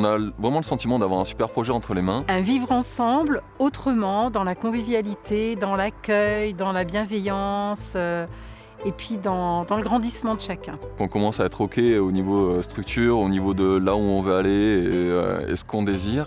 On a vraiment le sentiment d'avoir un super projet entre les mains. Un vivre ensemble autrement, dans la convivialité, dans l'accueil, dans la bienveillance. euh, et puis dans, dans le grandissement de chacun. On commence à être OK au niveau euh, structure, au niveau de là où on veut aller et, euh, et ce qu'on désire.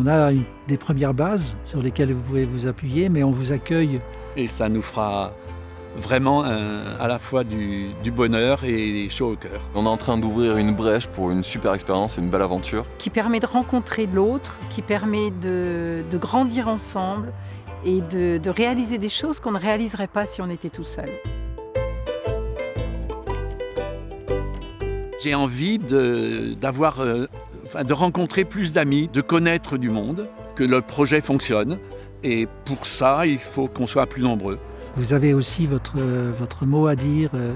On a des premières bases sur lesquelles vous pouvez vous appuyer, mais on vous accueille. Et ça nous fera vraiment un- à la fois du, du bonheur et chaud au cœur. On est en train d'ouvrir une brèche pour une super expérience et une belle aventure. Qui permet de rencontrer l'autre, qui permet de, de grandir ensemble et de, de réaliser des choses qu'on ne réaliserait pas si on était tout seul. J'ai envie d'avoir, euh, enfin, de rencontrer plus d'amis, de connaître du monde, que le projet fonctionne. Et pour ça, il faut qu'on soit plus nombreux. Vous avez aussi votre, euh, votre mot à dire euh,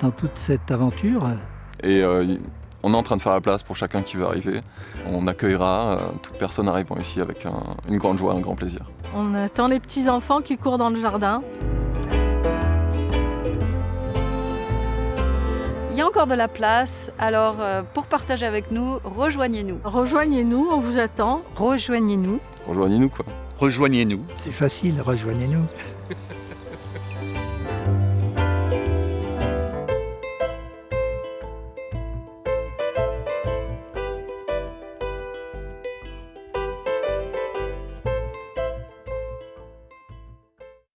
dans toute cette aventure. Et euh, on est en train de faire la place pour chacun qui veut arriver. On accueillera euh, toute personne arrivant ici avec un- une grande joie, un grand plaisir. On attend les petits-enfants qui courent dans le jardin. Encore de la place, alors euh, pour partager avec nous, rejoignez-nous. Rejoignez-nous, on vous attend. Rejoignez-nous Rejoignez-nous quoi. Rejoignez-nous. C'est facile, rejoignez-nous.